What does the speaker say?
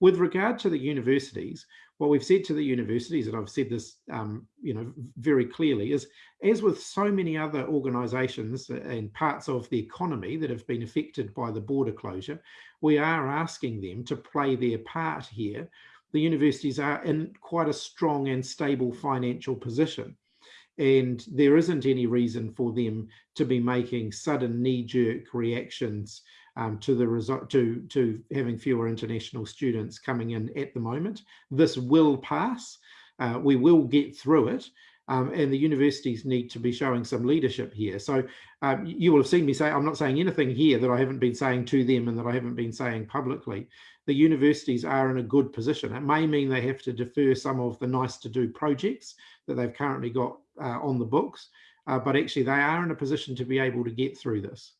With regard to the universities, what we've said to the universities, and I've said this, um, you know, very clearly, is as with so many other organisations and parts of the economy that have been affected by the border closure, we are asking them to play their part here. The universities are in quite a strong and stable financial position and there isn't any reason for them to be making sudden knee-jerk reactions um, to the result to to having fewer international students coming in at the moment. This will pass. Uh, we will get through it. Um, and the universities need to be showing some leadership here. So um, you will have seen me say, I'm not saying anything here that I haven't been saying to them and that I haven't been saying publicly. The universities are in a good position. It may mean they have to defer some of the nice to do projects that they've currently got uh, on the books, uh, but actually they are in a position to be able to get through this.